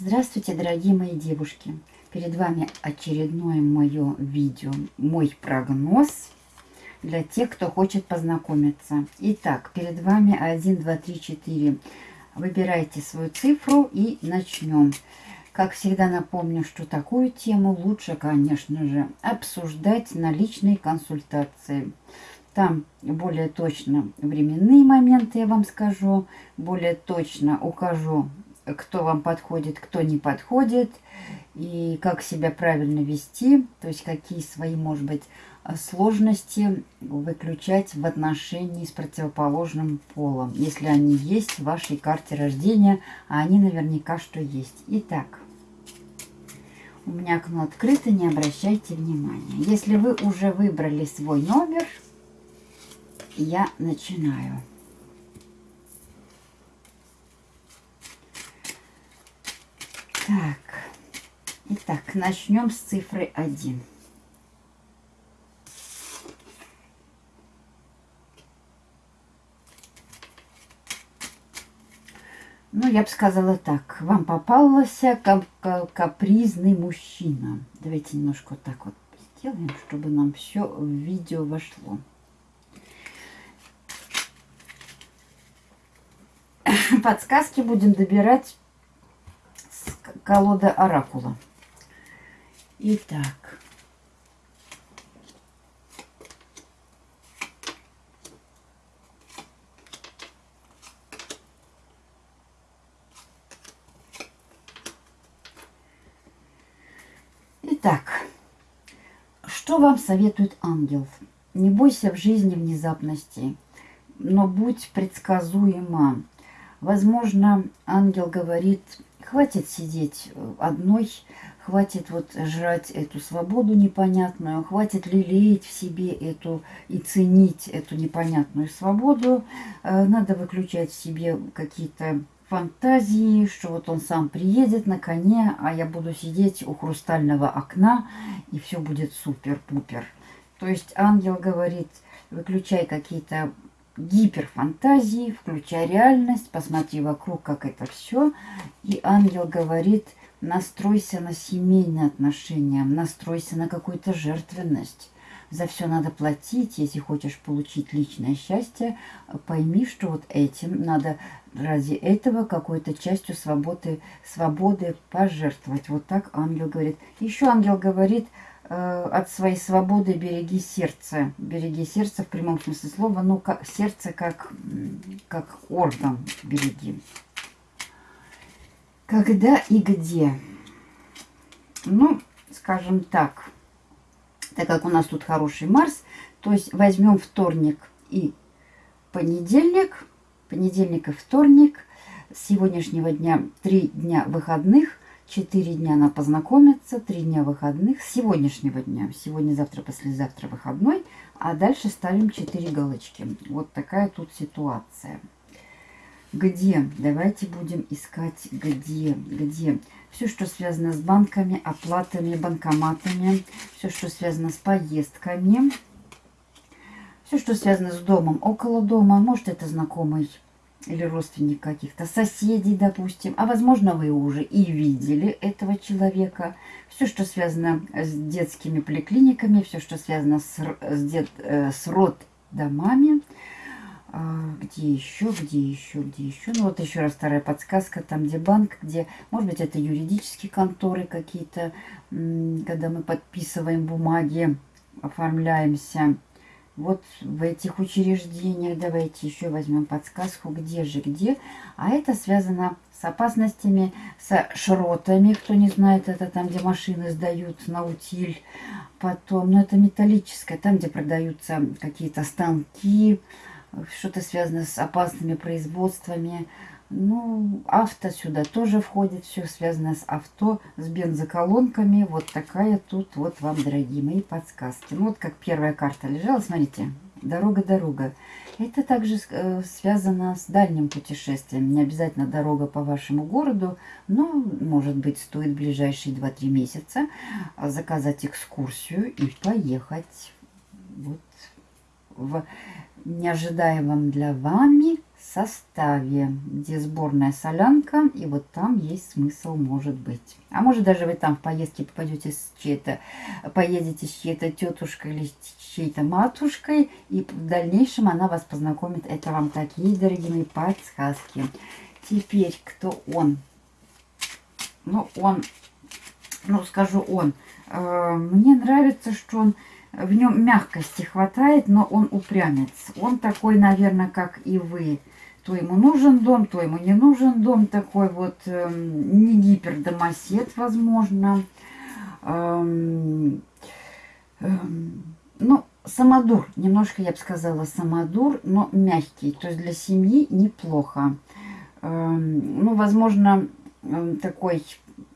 Здравствуйте, дорогие мои девушки! Перед вами очередное мое видео, мой прогноз для тех, кто хочет познакомиться. Итак, перед вами 1, 2, 3, 4. Выбирайте свою цифру и начнем. Как всегда напомню, что такую тему лучше, конечно же, обсуждать на личной консультации. Там более точно временные моменты я вам скажу, более точно укажу кто вам подходит, кто не подходит, и как себя правильно вести, то есть какие свои, может быть, сложности выключать в отношении с противоположным полом, если они есть в вашей карте рождения, а они наверняка что есть. Итак, у меня окно открыто, не обращайте внимания. Если вы уже выбрали свой номер, я начинаю. Так, итак, начнем с цифры 1. Ну, я бы сказала так. Вам попался кап капризный мужчина. Давайте немножко так вот сделаем, чтобы нам все в видео вошло. Подсказки будем добирать колода оракула. Итак. Итак, что вам советует ангел? Не бойся в жизни внезапностей, но будь предсказуема. Возможно, ангел говорит, Хватит сидеть э, одной, хватит вот жрать эту свободу непонятную, хватит лелеять в себе эту и ценить эту непонятную свободу. Э, надо выключать в себе какие-то фантазии, что вот он сам приедет на коне, а я буду сидеть у хрустального окна, и все будет супер-пупер. То есть ангел говорит, выключай какие-то гиперфантазии, включай реальность, посмотри вокруг, как это все. И ангел говорит, настройся на семейные отношения, настройся на какую-то жертвенность. За все надо платить, если хочешь получить личное счастье, пойми, что вот этим надо ради этого какой-то частью свободы, свободы пожертвовать. Вот так ангел говорит. Еще ангел говорит, от своей свободы береги сердце. Береги сердце в прямом смысле слова. Ну, как, сердце как, как орган береги. Когда и где? Ну, скажем так, так как у нас тут хороший Марс, то есть возьмем вторник и понедельник, понедельник и вторник, с сегодняшнего дня три дня выходных, 4 дня на познакомиться, 3 дня выходных с сегодняшнего дня. Сегодня, завтра, послезавтра выходной, а дальше ставим 4 галочки. Вот такая тут ситуация. Где? Давайте будем искать где. Где? Все, что связано с банками, оплатами, банкоматами, все, что связано с поездками, все, что связано с домом, около дома, может это знакомый или родственник каких-то, соседей, допустим. А возможно, вы уже и видели этого человека. Все, что связано с детскими поликлиниками, все, что связано с, с, дет, э, с роддомами. А, где еще, где еще, где еще? Ну, вот еще раз вторая подсказка. Там, где банк, где, может быть, это юридические конторы какие-то, когда мы подписываем бумаги, оформляемся вот в этих учреждениях. Давайте еще возьмем подсказку, где же, где. А это связано с опасностями, с шротами. Кто не знает, это там, где машины сдают на утиль. Потом, ну это металлическое, там, где продаются какие-то станки, что-то связано с опасными производствами. Ну, авто сюда тоже входит, все связано с авто, с бензоколонками. Вот такая тут вот вам, дорогие мои, подсказки. Ну, вот как первая карта лежала, смотрите, дорога-дорога. Это также э, связано с дальним путешествием. Не обязательно дорога по вашему городу, но, может быть, стоит ближайшие 2-3 месяца заказать экскурсию и поехать вот в неожидаемом для вами составе, где сборная солянка, и вот там есть смысл, может быть. А может даже вы там в поездке попадете с чьей-то, поедете с чьей-то тетушкой или с чьей-то матушкой, и в дальнейшем она вас познакомит. Это вам такие, дорогие мои, подсказки. Теперь, кто он? Ну, он, ну, скажу он. Э, мне нравится, что он в нем мягкости хватает, но он упрямец. Он такой, наверное, как и вы. То ему нужен дом, то ему не нужен дом. Такой вот э, не гипердомосед, возможно. Эм, эм, ну, самодур. Немножко, я бы сказала, самодур, но мягкий. То есть для семьи неплохо. Эм, ну, возможно, э, такой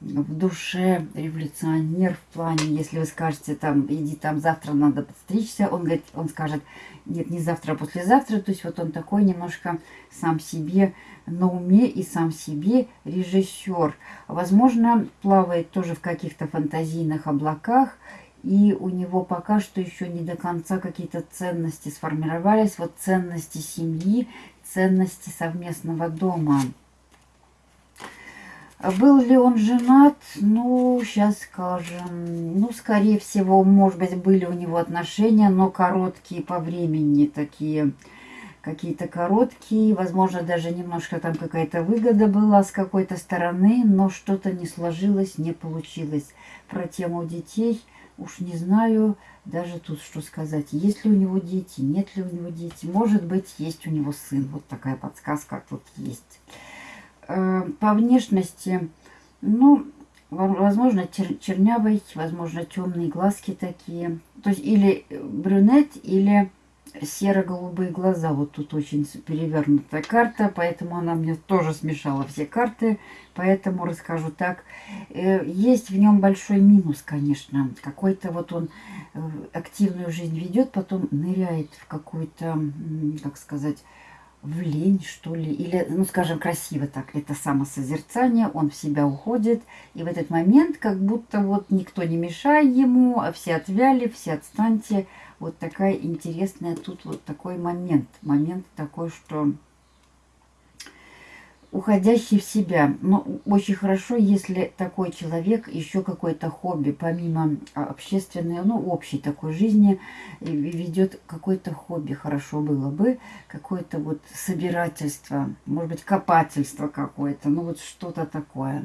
в душе революционер в плане, если вы скажете, там, иди там, завтра надо подстричься, он говорит, он скажет, нет, не завтра, а послезавтра, то есть вот он такой немножко сам себе на уме и сам себе режиссер. Возможно, плавает тоже в каких-то фантазийных облаках, и у него пока что еще не до конца какие-то ценности сформировались, вот ценности семьи, ценности совместного дома. Был ли он женат? Ну, сейчас скажем. Ну, скорее всего, может быть, были у него отношения, но короткие по времени такие. Какие-то короткие, возможно, даже немножко там какая-то выгода была с какой-то стороны, но что-то не сложилось, не получилось. Про тему детей уж не знаю даже тут что сказать. Есть ли у него дети, нет ли у него дети. Может быть, есть у него сын. Вот такая подсказка тут есть. Э, по внешности, ну, возможно, чер чернявый, возможно, темные глазки такие. То есть или брюнет, или серо-голубые глаза. Вот тут очень перевернутая карта, поэтому она мне тоже смешала все карты. Поэтому расскажу так. Э, есть в нем большой минус, конечно. Какой-то вот он э, активную жизнь ведет, потом ныряет в какую-то, как сказать, в лень, что ли, или, ну, скажем, красиво так, это самосозерцание, он в себя уходит, и в этот момент как будто вот никто не мешает ему, а все отвяли, все отстаньте. Вот такая интересная тут вот такой момент, момент такой, что уходящий в себя. Но очень хорошо, если такой человек еще какое-то хобби, помимо а, общественной, ну, общей такой жизни, ведет какое-то хобби. Хорошо было бы какое-то вот собирательство, может быть, копательство какое-то, ну, вот что-то такое.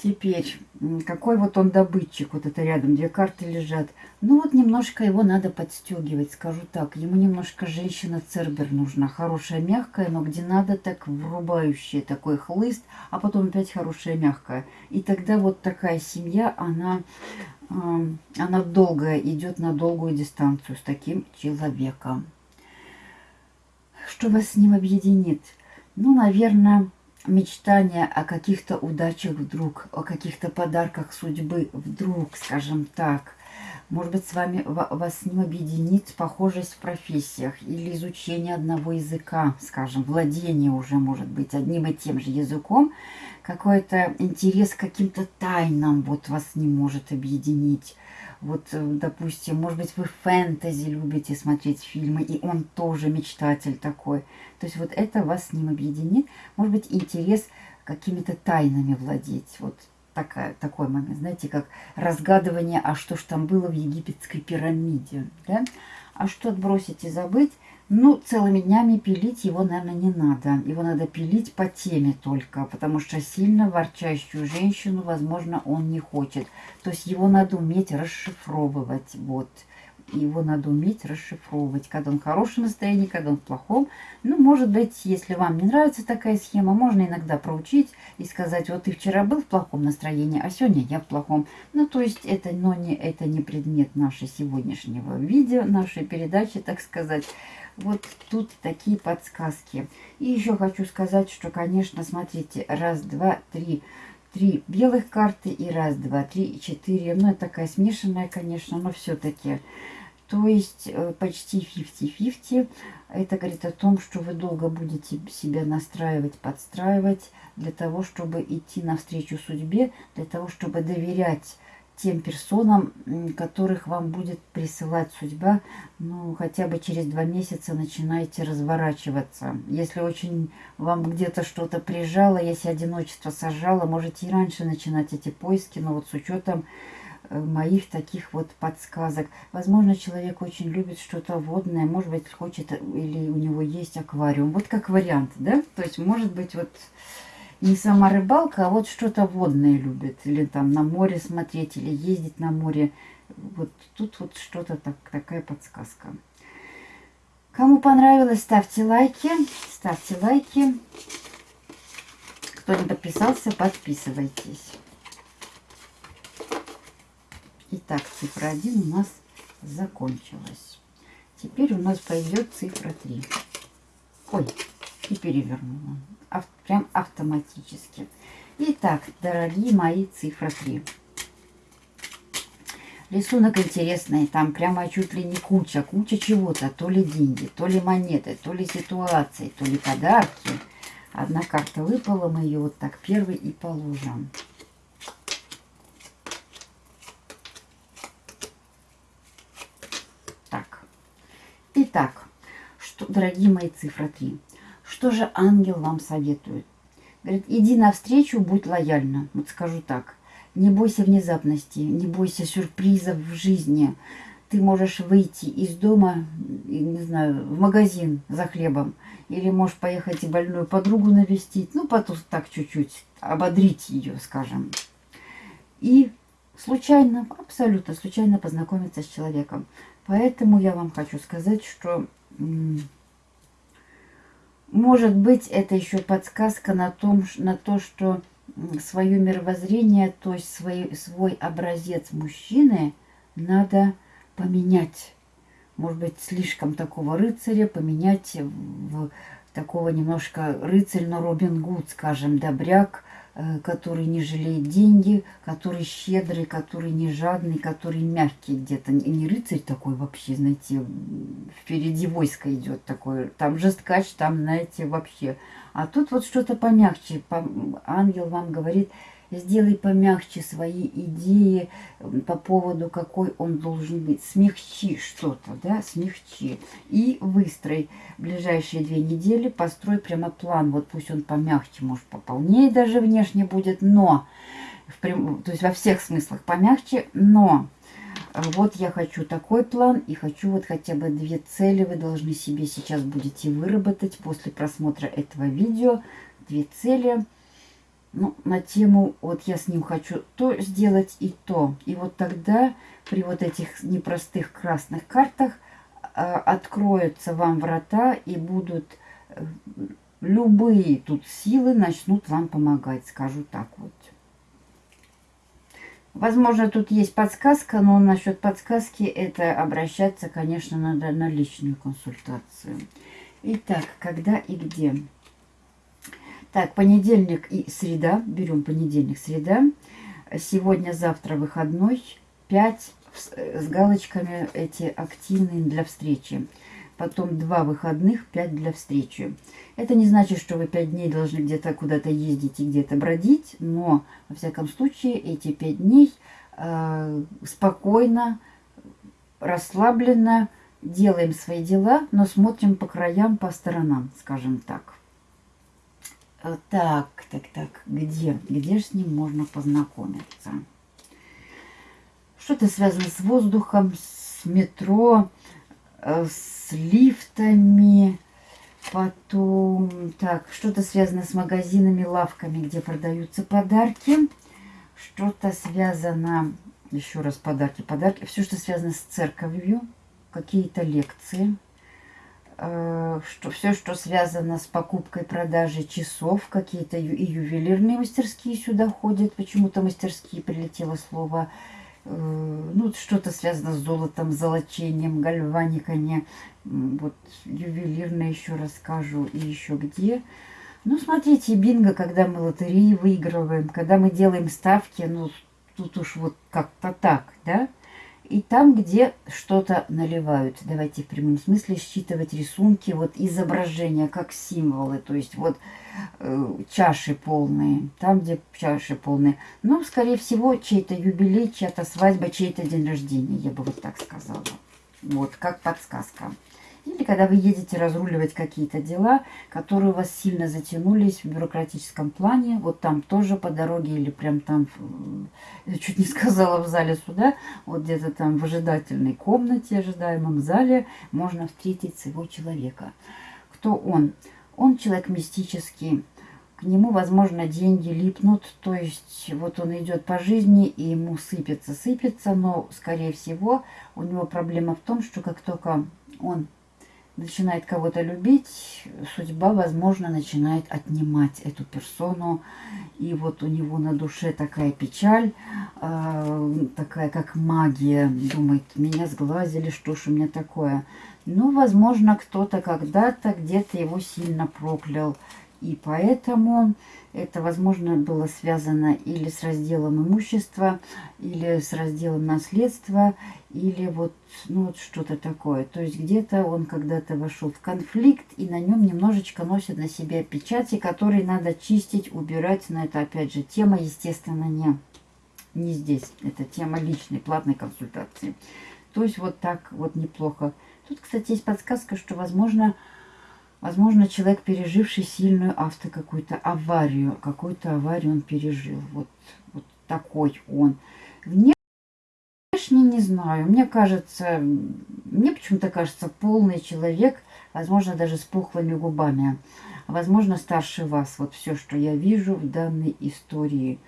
Теперь, какой вот он добытчик, вот это рядом, две карты лежат. Ну вот немножко его надо подстегивать, скажу так. Ему немножко женщина-цербер нужна, хорошая, мягкая, но где надо, так врубающая, такой хлыст, а потом опять хорошая, мягкая. И тогда вот такая семья, она, она долгая, идет на долгую дистанцию с таким человеком. Что вас с ним объединит? Ну, наверное мечтания о каких-то удачах вдруг, о каких-то подарках судьбы вдруг, скажем так. Может быть, с вами вас с ним объединит похожесть в профессиях или изучение одного языка, скажем, владение уже может быть одним и тем же языком. Какой-то интерес к каким-то тайнам вот вас не может объединить. Вот, э, допустим, может быть, вы фэнтези любите смотреть фильмы, и он тоже мечтатель такой. То есть вот это вас с ним объединит. Может быть, интерес какими-то тайнами владеть. Вот такая, такой момент, знаете, как разгадывание, а что ж там было в египетской пирамиде. Да? А что отбросить и забыть – ну, целыми днями пилить его, наверное, не надо. Его надо пилить по теме только, потому что сильно ворчащую женщину, возможно, он не хочет. То есть его надо уметь расшифровывать. Вот. Его надо уметь расшифровывать, когда он в хорошем настроении, когда он в плохом. Ну, может быть, если вам не нравится такая схема, можно иногда проучить и сказать, вот ты вчера был в плохом настроении, а сегодня я в плохом. Ну, то есть это, но не, это не предмет нашего сегодняшнего видео, нашей передачи, так сказать. Вот тут такие подсказки. И еще хочу сказать, что, конечно, смотрите, раз, два, три, три белых карты и раз, два, три, четыре. Ну, это такая смешанная, конечно, но все-таки. То есть э, почти 50-50. Это говорит о том, что вы долго будете себя настраивать, подстраивать для того, чтобы идти навстречу судьбе, для того, чтобы доверять тем персонам, которых вам будет присылать судьба, ну, хотя бы через два месяца начинайте разворачиваться. Если очень вам где-то что-то прижало, если одиночество сажало, можете и раньше начинать эти поиски, но вот с учетом э, моих таких вот подсказок. Возможно, человек очень любит что-то водное, может быть, хочет или у него есть аквариум. Вот как вариант, да? То есть, может быть, вот не сама рыбалка, а вот что-то водное любит. Или там на море смотреть, или ездить на море. Вот тут вот что-то так, такая подсказка. Кому понравилось, ставьте лайки. Ставьте лайки. Кто не подписался, подписывайтесь. Итак, цифра 1 у нас закончилась. Теперь у нас пойдет цифра 3. Ой, и перевернула ав, прям автоматически. Итак, дорогие мои, цифра 3. Рисунок интересный, там прямо чуть ли не куча, куча чего-то, то ли деньги, то ли монеты, то ли ситуации, то ли подарки. Одна карта выпала, мы ее вот так первый и положим. Так, итак, что, дорогие мои, цифра 3. Что же ангел вам советует? Говорит, иди навстречу, будь лояльна. Вот скажу так. Не бойся внезапности, не бойся сюрпризов в жизни. Ты можешь выйти из дома, не знаю, в магазин за хлебом. Или можешь поехать и больную подругу навестить. Ну, потом так чуть-чуть ободрить ее, скажем. И случайно, абсолютно случайно познакомиться с человеком. Поэтому я вам хочу сказать, что может быть, это еще подсказка на, том, на то, что свое мировоззрение, то есть свой, свой образец мужчины надо поменять. Может быть, слишком такого рыцаря поменять в такого немножко рыцарь, но Робин Гуд, скажем, добряк, который не жалеет деньги, который щедрый, который не жадный, который мягкий где-то. Не рыцарь такой вообще, знаете, впереди войско идет такой. Там жесткач, там, знаете, вообще. А тут вот что-то помягче. Ангел вам говорит, сделай помягче свои идеи по поводу, какой он должен быть. Смягчи что-то, да, смягчи. И выстрой ближайшие две недели, построй прямо план. Вот пусть он помягче, может, пополнее даже внешне будет, но, в прям, то есть во всех смыслах помягче, но вот я хочу такой план и хочу вот хотя бы две цели вы должны себе сейчас будете выработать после просмотра этого видео. Две цели – ну, на тему, вот я с ним хочу то сделать и то. И вот тогда при вот этих непростых красных картах э, откроются вам врата и будут э, любые тут силы начнут вам помогать, скажу так вот. Возможно, тут есть подсказка, но насчет подсказки это обращаться, конечно, надо на личную консультацию. Итак, когда и где? Так, понедельник и среда. Берем понедельник, среда. Сегодня, завтра выходной. 5 с галочками эти активные для встречи. Потом два выходных, 5 для встречи. Это не значит, что вы 5 дней должны где-то куда-то ездить и где-то бродить. Но, во всяком случае, эти 5 дней э, спокойно, расслабленно делаем свои дела, но смотрим по краям, по сторонам, скажем так. Э, так, так, так, где? Где же с ним можно познакомиться? Что-то связано с воздухом, с метро, э, с лифтами. Потом, так, что-то связано с магазинами, лавками, где продаются подарки. Что-то связано, еще раз подарки, подарки. Все, что связано с церковью, какие-то лекции что все, что связано с покупкой, продажей часов, какие-то и ювелирные мастерские сюда ходят. Почему-то мастерские прилетело слово. Э, ну, что-то связано с золотом, золочением, гальваниками. Вот ювелирное еще расскажу и еще где. Ну, смотрите, бинго, когда мы лотереи выигрываем, когда мы делаем ставки, ну, тут уж вот как-то так, да? И там, где что-то наливают. Давайте в прямом смысле считывать рисунки, вот изображения как символы, то есть вот э, чаши полные, там, где чаши полные. Ну, скорее всего, чей-то юбилей, чья-то свадьба, чей-то день рождения, я бы вот так сказала. Вот, как подсказка. Или когда вы едете разруливать какие-то дела, которые у вас сильно затянулись в бюрократическом плане, вот там тоже по дороге или прям там, я чуть не сказала в зале суда, вот где-то там в ожидательной комнате, ожидаемом зале, можно встретить своего человека. Кто он? Он человек мистический, к нему, возможно, деньги липнут, то есть вот он идет по жизни и ему сыпется, сыпется, но, скорее всего, у него проблема в том, что как только он начинает кого-то любить, судьба, возможно, начинает отнимать эту персону. И вот у него на душе такая печаль, э, такая как магия. Думает, меня сглазили, что ж у меня такое. Ну, возможно, кто-то когда-то где-то его сильно проклял. И поэтому это, возможно, было связано или с разделом имущества, или с разделом наследства, или вот, ну, вот что-то такое. То есть где-то он когда-то вошел в конфликт, и на нем немножечко носит на себе печати, которые надо чистить, убирать. Но это, опять же, тема, естественно, не, не здесь. Это тема личной, платной консультации. То есть вот так вот неплохо. Тут, кстати, есть подсказка, что, возможно, Возможно, человек, переживший сильную авто какую-то аварию, какую-то аварию он пережил. Вот, вот такой он. Внешне не знаю. Мне кажется, мне почему-то кажется, полный человек, возможно, даже с пухлыми губами. Возможно, старше вас. Вот все, что я вижу в данной истории.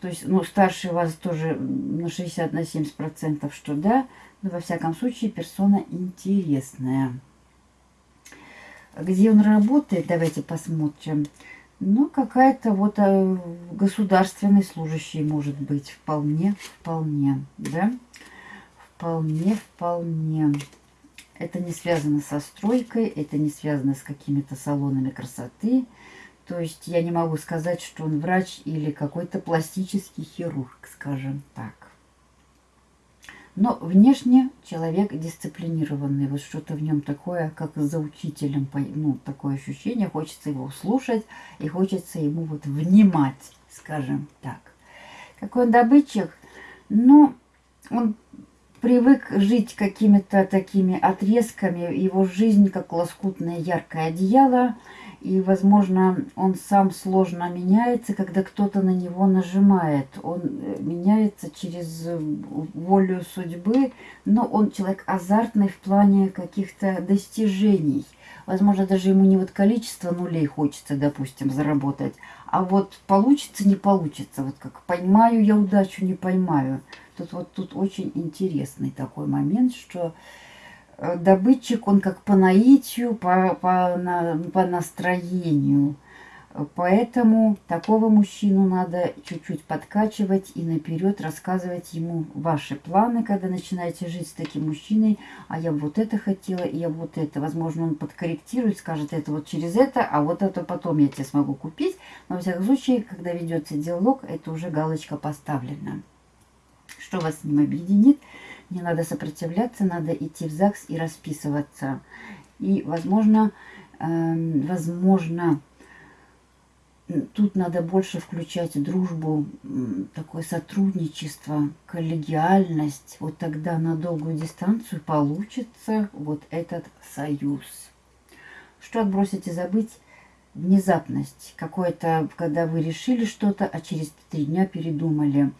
То есть, ну, старше вас тоже на 60 на 70 процентов, что да. Но, во всяком случае, персона интересная. Где он работает, давайте посмотрим. Ну, какая-то вот э, государственный служащий может быть. Вполне, вполне, да? Вполне, вполне. Это не связано со стройкой, это не связано с какими-то салонами красоты. То есть я не могу сказать, что он врач или какой-то пластический хирург, скажем так. Но внешне человек дисциплинированный. Вот что-то в нем такое, как за учителем. Ну, такое ощущение. Хочется его слушать и хочется ему вот внимать, скажем так. Какой он добытчик? Ну, он привык жить какими-то такими отрезками. Его жизнь как лоскутное яркое одеяло – и, возможно, он сам сложно меняется, когда кто-то на него нажимает. Он э, меняется через э, волю судьбы, но он человек азартный в плане каких-то достижений. Возможно, даже ему не вот количество нулей хочется, допустим, заработать, а вот получится, не получится. Вот как поймаю я удачу, не поймаю. Тут вот тут очень интересный такой момент, что добытчик, он как по наитию, по, по, на, по настроению. Поэтому такого мужчину надо чуть-чуть подкачивать и наперед рассказывать ему ваши планы, когда начинаете жить с таким мужчиной. А я вот это хотела, и я вот это. Возможно, он подкорректирует, скажет это вот через это, а вот это потом я тебе смогу купить. Но, во всяком случае, когда ведется диалог, это уже галочка поставлена. Что вас с ним объединит? Не надо сопротивляться, надо идти в ЗАГС и расписываться. И, возможно, э, возможно, тут надо больше включать дружбу, такое сотрудничество, коллегиальность. Вот тогда на долгую дистанцию получится вот этот союз. Что отбросить и забыть? Внезапность. Какое-то, когда вы решили что-то, а через три дня передумали.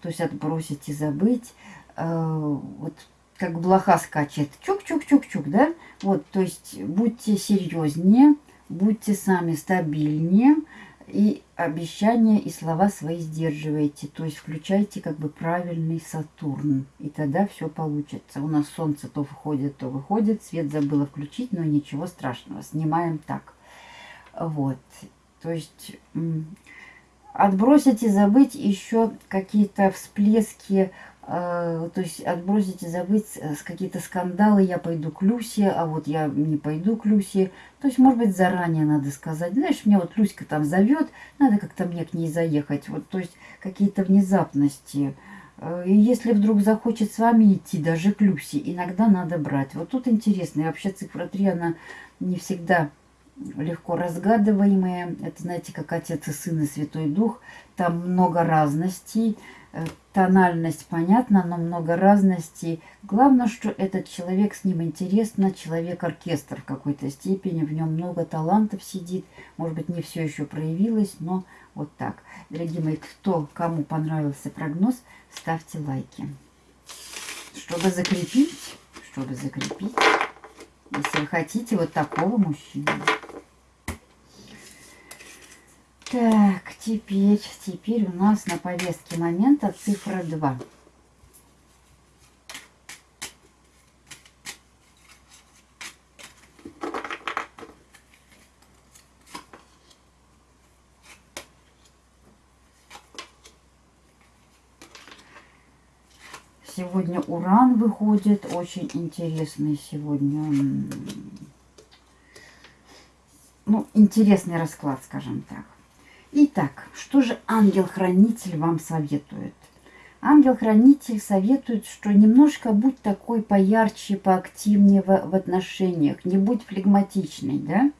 То есть отбросить и забыть вот как блоха скачет, чук-чук-чук-чук, да? Вот, то есть будьте серьезнее, будьте сами стабильнее, и обещания и слова свои сдерживайте. То есть включайте как бы правильный Сатурн. И тогда все получится. У нас солнце то выходит, то выходит. Свет забыла включить, но ничего страшного. Снимаем так. Вот. То есть отбросить и забыть еще какие-то всплески то есть отбросить и забыть э, какие-то скандалы, я пойду к Люсе, а вот я не пойду к Люсе. То есть, может быть, заранее надо сказать, знаешь, меня вот Люська там зовет, надо как-то мне к ней заехать. Вот, то есть, какие-то внезапности Э, и если вдруг захочет с вами идти, даже к Люси, иногда надо брать. Вот тут интересно. И вообще цифра 3, она не всегда легко разгадываемая. Это, знаете, как Отец и Сын и Святой Дух. Там много разностей. Э, тональность понятна, но много разностей. Главное, что этот человек, с ним интересно, человек-оркестр в какой-то степени. В нем много талантов сидит. Может быть, не все еще проявилось, но вот так. Дорогие мои, кто, кому понравился прогноз, ставьте лайки. Чтобы закрепить, чтобы закрепить, если вы хотите вот такого мужчину. Так, теперь, теперь у нас на повестке момента цифра 2. Сегодня уран выходит, очень интересный сегодня, ну, интересный расклад, скажем так. Итак, что же ангел-хранитель вам советует? Ангел-хранитель советует, что немножко будь такой поярче, поактивнее в, в отношениях, не будь флегматичной, да?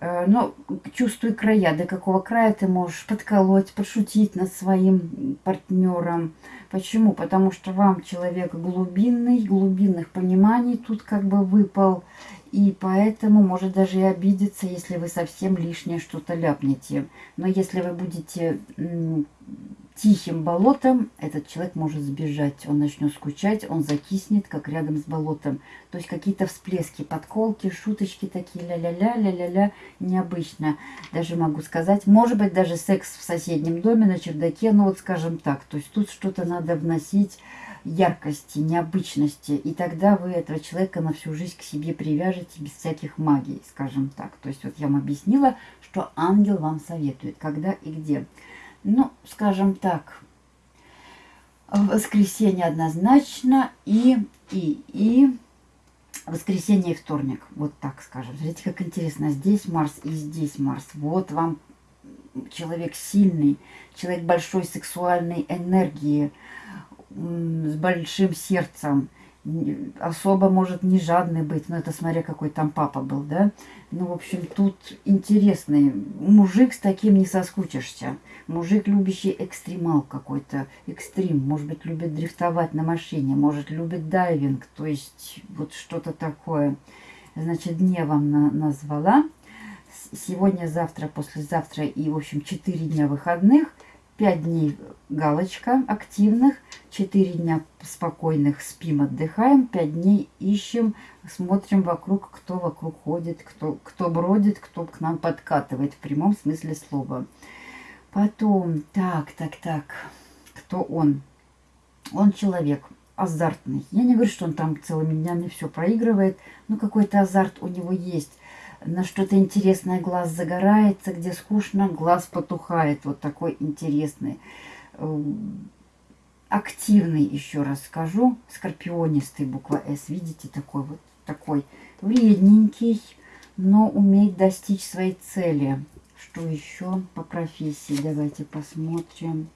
Э, но чувствуй края, до какого края ты можешь подколоть, подшутить над своим партнером. Почему? Потому что вам человек глубинный, глубинных пониманий тут как бы выпал. И поэтому может даже и обидеться, если вы совсем лишнее что-то ляпнете. Но если вы будете тихим болотом, этот человек может сбежать. Он начнет скучать, он закиснет, как рядом с болотом. То есть какие-то всплески, подколки, шуточки такие, ля-ля-ля, ля-ля-ля, необычно. Даже могу сказать, может быть, даже секс в соседнем доме, на чердаке, ну вот скажем так. То есть тут что-то надо вносить яркости, необычности. И тогда вы этого человека на всю жизнь к себе привяжете без всяких магий, скажем так. То есть вот я вам объяснила, что ангел вам советует, когда и где. Ну, скажем так, воскресенье однозначно и, и, и воскресенье и вторник. Вот так скажем. Смотрите, как интересно. Здесь Марс и здесь Марс. Вот вам человек сильный, человек большой сексуальной энергии, с большим сердцем, особо может не жадный быть, но это смотря какой там папа был, да. Ну, в общем, тут интересный. Мужик с таким не соскучишься. Мужик, любящий экстремал какой-то, экстрим. Может быть, любит дрифтовать на машине, может, любит дайвинг, то есть вот что-то такое. Значит, дне вам на назвала. Сегодня, завтра, послезавтра и, в общем, 4 дня выходных – 5 дней галочка активных, 4 дня спокойных спим, отдыхаем, 5 дней ищем, смотрим вокруг, кто вокруг ходит, кто, кто бродит, кто к нам подкатывает в прямом смысле слова. Потом, так, так, так, кто он? Он человек азартный. Я не говорю, что он там целыми днями все проигрывает, но какой-то азарт у него есть на что-то интересное глаз загорается, где скучно, глаз потухает. Вот такой интересный. Эм, активный, еще раз скажу, скорпионистый, буква С. Видите, такой вот, такой вредненький, но умеет достичь своей цели. Что еще по профессии? Давайте посмотрим.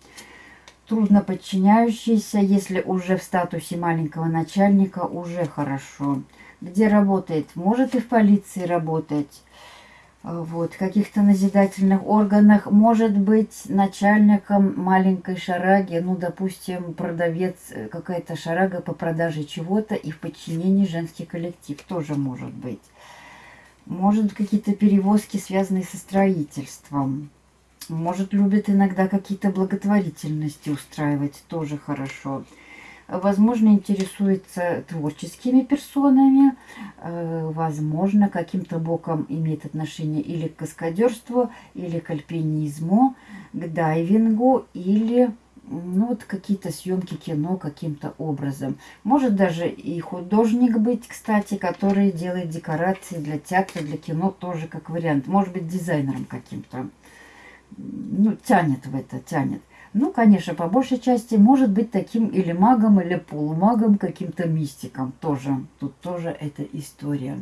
Трудно подчиняющийся, если уже в статусе маленького начальника, уже хорошо где работает, может и в полиции работать, а, вот, в каких-то назидательных органах, может быть начальником маленькой шараги, ну, допустим, продавец, э, какая-то шарага по продаже чего-то и в подчинении женский коллектив тоже может быть. Может, какие-то перевозки, связанные со строительством. Может, любит иногда какие-то благотворительности устраивать, тоже хорошо возможно, интересуется творческими персонами, э, возможно, каким-то боком имеет отношение или к каскадерству, или к альпинизму, к дайвингу, или ну, вот какие-то съемки кино каким-то образом. Может даже и художник быть, кстати, который делает декорации для театра, для кино, тоже как вариант. Может быть дизайнером каким-то. Ну, тянет в это, тянет. Ну, конечно, по большей части может быть таким или магом, или полумагом, каким-то мистиком тоже. Тут тоже эта история.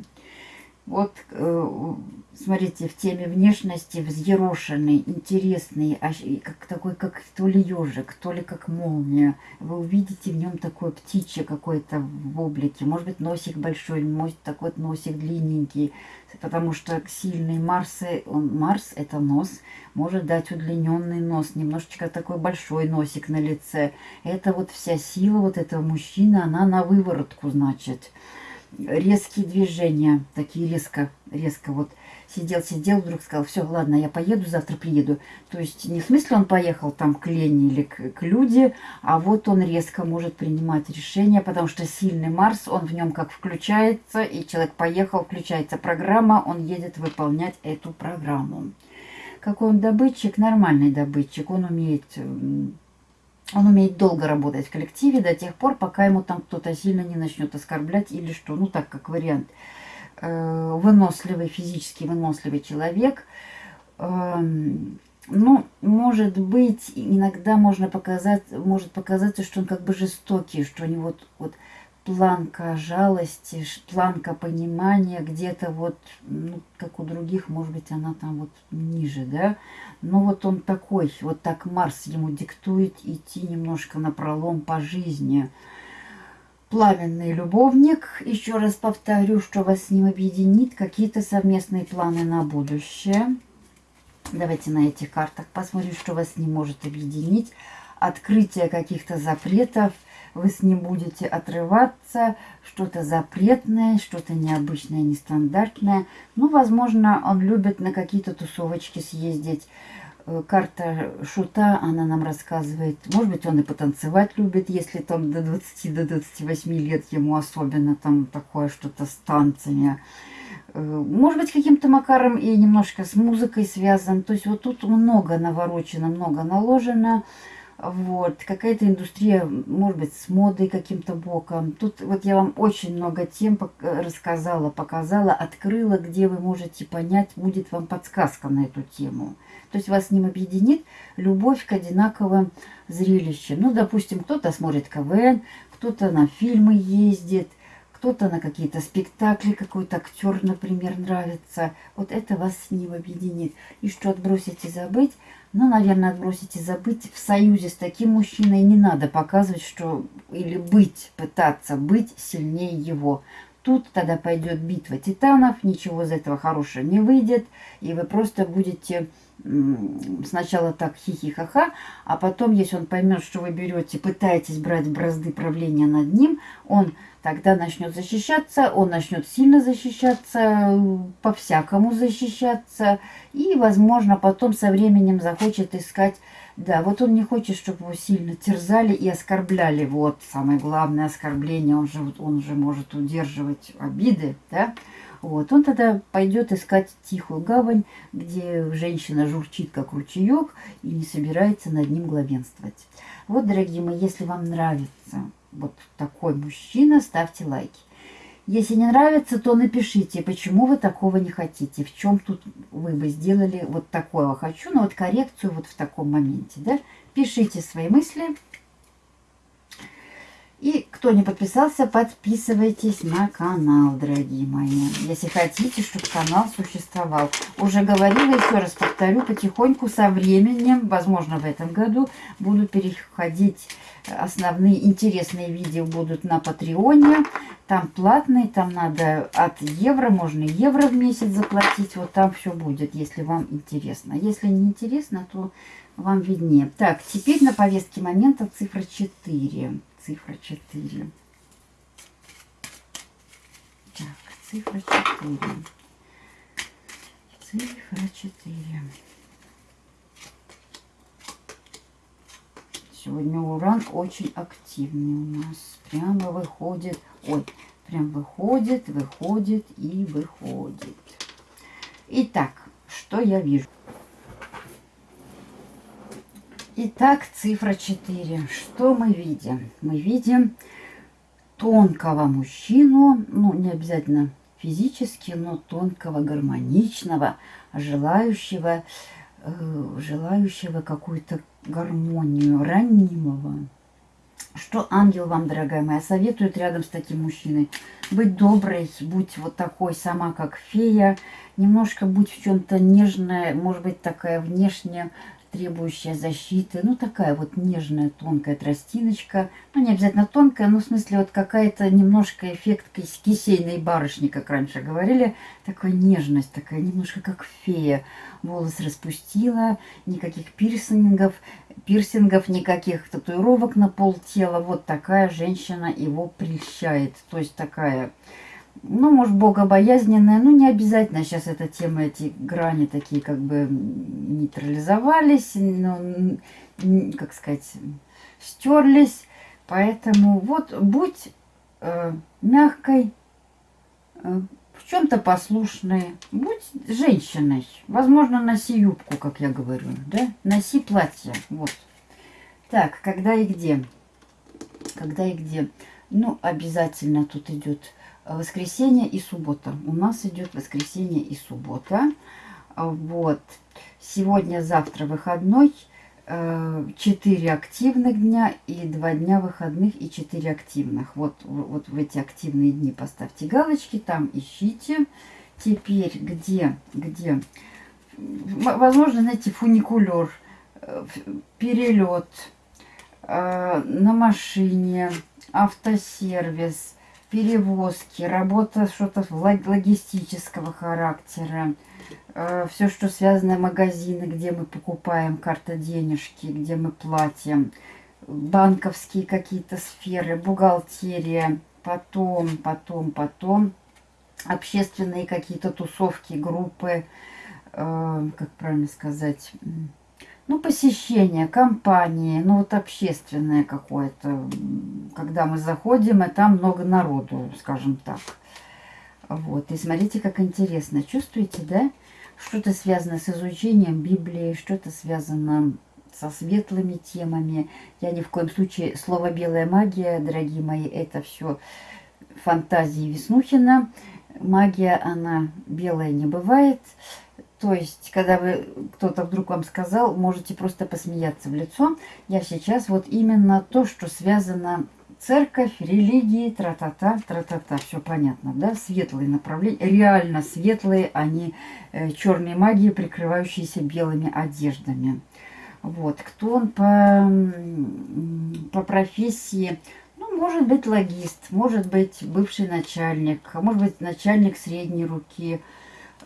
Вот, э, смотрите, в теме внешности взъерошенный, интересный, аж, как такой, как то ли ежик, то ли как молния. Вы увидите в нем такое птичье какое-то в облике. Может быть, носик большой, может, такой носик длинненький. Потому что сильный Марс, он, Марс это нос, может дать удлиненный нос, немножечко такой большой носик на лице. Это вот вся сила вот этого мужчины, она на выворотку, значит резкие движения, такие резко, резко вот сидел, сидел, вдруг сказал, все, ладно, я поеду, завтра приеду. То есть не в смысле он поехал там к Лене или к, к Люде, а вот он резко может принимать решения, потому что сильный Марс, он в нем как включается, и человек поехал, включается программа, он едет выполнять эту программу. Какой он добытчик? Нормальный добытчик. Он умеет он умеет долго работать в коллективе до тех пор, пока ему там кто-то сильно не начнет оскорблять или что. Ну, так как вариант. Э, выносливый, физически выносливый человек. Эм, ну, может быть, иногда можно показать, может показаться, что он как бы жестокий, что у него вот, вот планка жалости, планка понимания где-то вот, ну, как у других, может быть, она там вот ниже, да. Но вот он такой, вот так Марс ему диктует идти немножко на пролом по жизни. Пламенный любовник, еще раз повторю, что вас с ним объединит, какие-то совместные планы на будущее. Давайте на этих картах посмотрим, что вас с ним может объединить. Открытие каких-то запретов – вы с ним будете отрываться, что-то запретное, что-то необычное, нестандартное. Ну, возможно, он любит на какие-то тусовочки съездить. Э, карта шута, она нам рассказывает, может быть, он и потанцевать любит, если там до 20 до 28 лет ему особенно там такое что-то с танцами. Э, может быть, каким-то макаром и немножко с музыкой связан. То есть вот тут много наворочено, много наложено. Вот, какая-то индустрия, может быть, с модой каким-то боком. Тут вот я вам очень много тем рассказала, показала, открыла, где вы можете понять, будет вам подсказка на эту тему. То есть вас с ним объединит любовь к одинаковым зрелищам. Ну, допустим, кто-то смотрит КВН, кто-то на фильмы ездит, кто-то на какие-то спектакли, какой-то актер, например, нравится. Вот это вас с ним объединит. И что отбросить и забыть – ну, наверное, отбросить и забыть. В союзе с таким мужчиной не надо показывать, что... Или быть, пытаться быть сильнее его. Тут тогда пойдет битва титанов, ничего из этого хорошего не выйдет. И вы просто будете сначала так хихи-ха-ха, а потом, если он поймет, что вы берете, пытаетесь брать бразды правления над ним, он тогда начнет защищаться, он начнет сильно защищаться, по-всякому защищаться, и, возможно, потом со временем захочет искать, да, вот он не хочет, чтобы его сильно терзали и оскорбляли, вот самое главное оскорбление, он же, он же может удерживать обиды, да, вот, он тогда пойдет искать тихую гавань, где женщина журчит, как ручеек, и не собирается над ним главенствовать. Вот, дорогие мои, если вам нравится вот такой мужчина, ставьте лайки. Если не нравится, то напишите, почему вы такого не хотите, в чем тут вы бы сделали вот такое хочу, но вот коррекцию вот в таком моменте, да. Пишите свои мысли. И кто не подписался, подписывайтесь на канал, дорогие мои. Если хотите, чтобы канал существовал. Уже говорила, еще раз повторю, потихоньку со временем, возможно в этом году, буду переходить, основные интересные видео будут на Патреоне. Там платные, там надо от евро, можно евро в месяц заплатить. Вот там все будет, если вам интересно. Если не интересно, то вам виднее. Так, теперь на повестке момента цифра 4 цифра 4. Так, цифра 4. Цифра 4. Сегодня уран очень активный у нас. Прямо выходит. Ой, прям выходит, выходит и выходит. Итак, что я вижу? Итак, цифра 4. Что мы видим? Мы видим тонкого мужчину, ну, не обязательно физически, но тонкого, гармоничного, желающего, э, желающего какую-то гармонию, ранимого, Что ангел вам, дорогая моя, советует рядом с таким мужчиной? Быть доброй, будь вот такой сама, как фея, немножко будь в чем-то нежная, может быть, такая внешне требующая защиты. Ну, такая вот нежная, тонкая тростиночка. Ну, не обязательно тонкая, но в смысле вот какая-то немножко эффект кисейной барышни, как раньше говорили. Такая нежность, такая немножко как фея. Волос распустила, никаких пирсингов, пирсингов, никаких татуировок на пол тела. Вот такая женщина его прельщает. То есть такая ну, может, богобоязненная, ну, не обязательно сейчас эта тема, эти грани такие как бы нейтрализовались, но, как сказать, стерлись. Поэтому вот будь э, мягкой, э, в чем-то послушной, будь женщиной. Возможно, носи юбку, как я говорю, да? Носи платье, вот. Так, когда и где? Когда и где? Ну, обязательно тут идет воскресенье и суббота. У нас идет воскресенье и суббота. Вот. Сегодня, завтра выходной. 4 э, активных дня и 2 дня выходных и 4 активных. Вот, вот в эти активные дни поставьте галочки, там ищите. Теперь где, где? Возможно, знаете, фуникулер, э, перелет э, на машине, автосервис, перевозки, работа что-то логистического характера, э, все, что связано магазины, где мы покупаем карта денежки, где мы платим, банковские какие-то сферы, бухгалтерия, потом, потом, потом, общественные какие-то тусовки, группы, э, как правильно сказать, ну, посещение, компании, ну, вот общественное какое-то, когда мы заходим, и там много народу, скажем так. Вот, и смотрите, как интересно. Чувствуете, да? Что-то связано с изучением Библии, что-то связано со светлыми темами. Я ни в коем случае, слово «белая магия», дорогие мои, это все фантазии Веснухина. Магия, она белая не бывает. То есть, когда вы кто-то вдруг вам сказал, можете просто посмеяться в лицо. Я сейчас вот именно то, что связано церковь, религии, тра-та-та, тра-та-та, все понятно, да, светлые направления, реально светлые, а не э, черные магии, прикрывающиеся белыми одеждами. Вот, кто он по, по профессии, ну, может быть логист, может быть бывший начальник, может быть начальник средней руки,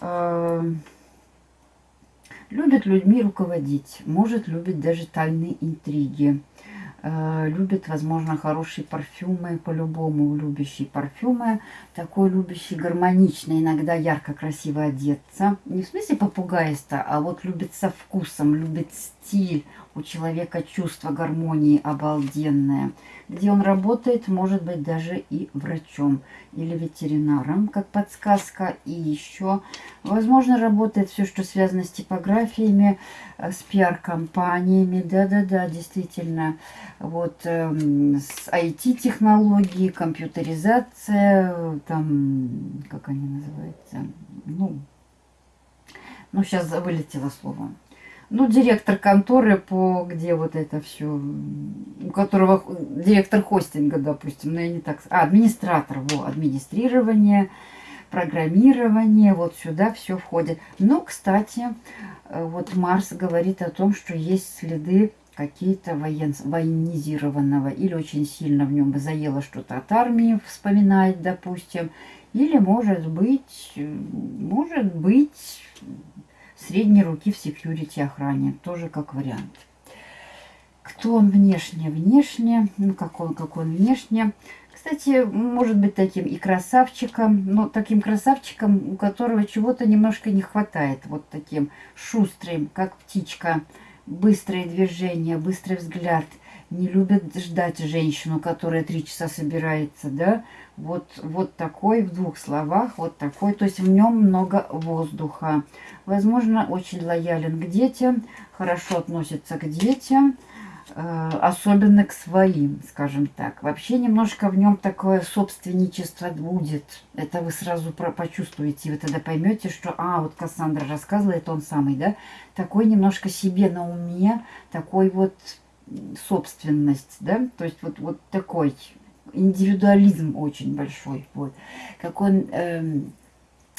э, Любит людьми руководить, может любить даже тайные интриги. Э, любит, возможно, хорошие парфюмы, по-любому любящий парфюмы, такой любящий гармоничный, иногда ярко красиво одеться. Не в смысле попугайста, а вот любит со вкусом, любит стиль, у человека чувство гармонии обалденное. Где он работает, может быть даже и врачом или ветеринаром, как подсказка. И еще, возможно, работает все, что связано с типографиями, э, с пиар-компаниями. Да-да-да, действительно. Вот э, с IT-технологии, компьютеризация, там, как они называются, ну, ну, сейчас вылетело слово ну, директор конторы, по где вот это все, у которого директор хостинга, допустим, но я не так... А, администратор, во, администрирование, программирование, вот сюда все входит. Но, кстати, э, вот Марс говорит о том, что есть следы какие-то воен... военизированного, или очень сильно в нем заело что-то от армии, вспоминает, допустим, или, может быть, может быть, средней руки в секьюрити охране. Тоже как вариант. Кто он внешне? Внешне. Ну, как он, как он внешне. Кстати, может быть таким и красавчиком, но таким красавчиком, у которого чего-то немножко не хватает. Вот таким шустрым, как птичка. Быстрые движения, быстрый взгляд. Не любит ждать женщину, которая три часа собирается, да. Вот, вот такой, в двух словах, вот такой. То есть в нем много воздуха. Возможно, очень лоялен к детям, хорошо относится к детям, особенно к своим, скажем так. Вообще немножко в нем такое собственничество будет. Это вы сразу почувствуете, вы тогда поймете, что, а, вот Кассандра рассказывала, это он самый, да? Такой немножко себе на уме, такой вот собственность, да, то есть вот, вот такой индивидуализм очень большой. Вот. Как он, эм,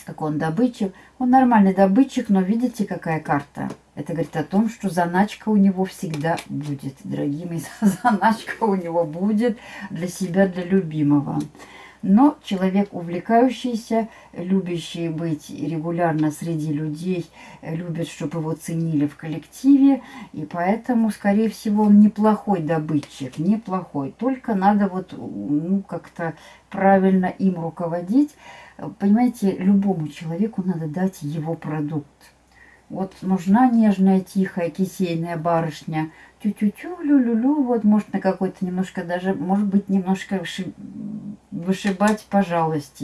как он добытчик. Он нормальный добытчик, но видите, какая карта? Это говорит о том, что заначка у него всегда будет, дорогие мои, заначка у него будет для себя, для любимого. Но человек увлекающийся, любящий быть регулярно среди людей, любит, чтобы его ценили в коллективе. И поэтому, скорее всего, он неплохой добытчик, неплохой. Только надо вот ну, как-то правильно им руководить. Понимаете, любому человеку надо дать его продукт. Вот нужна нежная, тихая, кисейная барышня. Тю-тю-тю, лю-лю-лю. Вот может на какой-то немножко даже, может быть, немножко вышибать по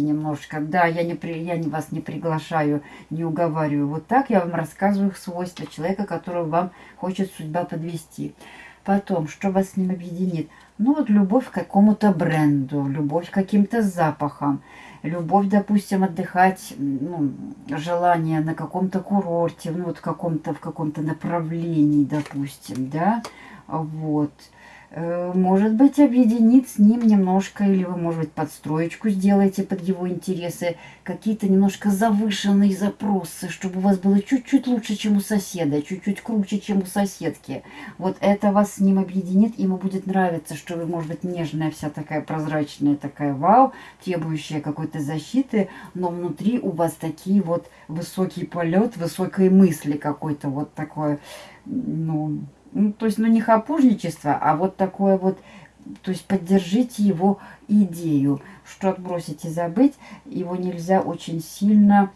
немножко. Да, я, не при, я вас не приглашаю, не уговариваю. Вот так я вам рассказываю свойства человека, которого вам хочет судьба подвести. Потом, что вас с ним объединит? Ну вот любовь к какому-то бренду, любовь к каким-то запахам, любовь, допустим, отдыхать, ну, желание на каком-то курорте, ну вот в каком-то в каком-то направлении, допустим, да, вот. Э, может быть, объединить с ним немножко, или вы, может быть, подстроечку сделаете под его интересы, какие-то немножко завышенные запросы, чтобы у вас было чуть-чуть лучше, чем у соседа, чуть-чуть круче, чем у соседки. Вот это вас с ним объединит, ему будет нравиться, что вы, может быть, нежная вся такая прозрачная, такая вау, требующая какой-то защиты, но внутри у вас такие вот высокий полет, высокой мысли какой-то вот такое, ну, ну, то есть, ну, не хапужничество, а вот такое вот, то есть, поддержите его идею, что отбросить и забыть, его нельзя очень сильно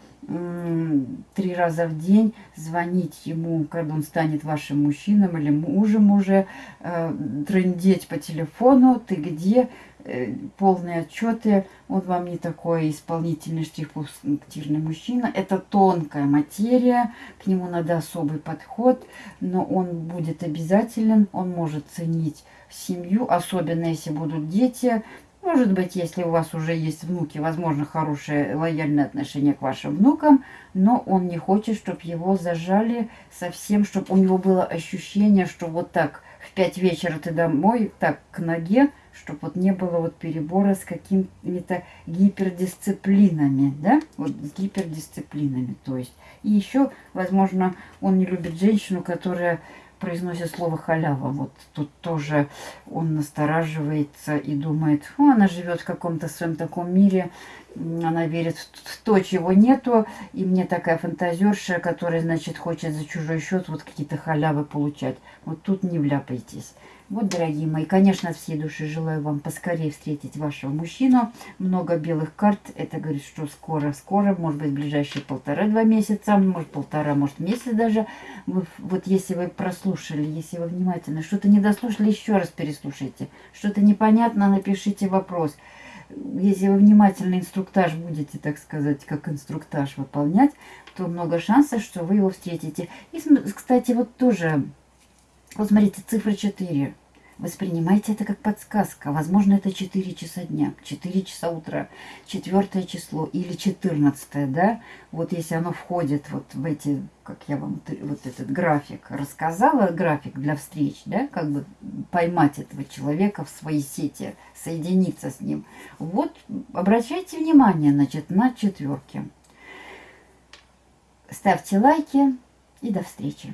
три раза в день звонить ему, когда он станет вашим мужчином или мужем уже, э, трындеть по телефону, ты где, полные отчеты. Он вам не такой исполнительный штрих-пунктирный мужчина. Это тонкая материя, к нему надо особый подход, но он будет обязателен, он может ценить семью, особенно если будут дети. Может быть, если у вас уже есть внуки, возможно, хорошее лояльное отношение к вашим внукам, но он не хочет, чтобы его зажали совсем, чтобы у него было ощущение, что вот так в пять вечера ты домой, так к ноге, чтобы вот не было вот перебора с какими-то гипердисциплинами, да, вот с гипердисциплинами, то есть. И еще, возможно, он не любит женщину, которая произносит слово халява. Вот тут тоже он настораживается и думает, о, она живет в каком-то своем таком мире, она верит в то, чего нету, и мне такая фантазерша, которая, значит, хочет за чужой счет вот какие-то халявы получать. Вот тут не вляпайтесь. Вот, дорогие мои, конечно, от всей души желаю вам поскорее встретить вашего мужчину. Много белых карт. Это говорит, что скоро-скоро, может быть, ближайшие полтора-два месяца, может, полтора, может, месяц даже. Вы, вот если вы прослушали, если вы внимательно что-то не дослушали, еще раз переслушайте. Что-то непонятно, напишите вопрос. Если вы внимательно инструктаж будете, так сказать, как инструктаж выполнять, то много шансов, что вы его встретите. И, кстати, вот тоже вот смотрите, цифра 4. Воспринимайте это как подсказка. Возможно, это 4 часа дня, 4 часа утра, 4 число или 14, да? Вот если оно входит вот в эти, как я вам вот этот график рассказала, график для встреч, да, как бы поймать этого человека в своей сети, соединиться с ним. Вот обращайте внимание, значит, на четверки. Ставьте лайки и до встречи.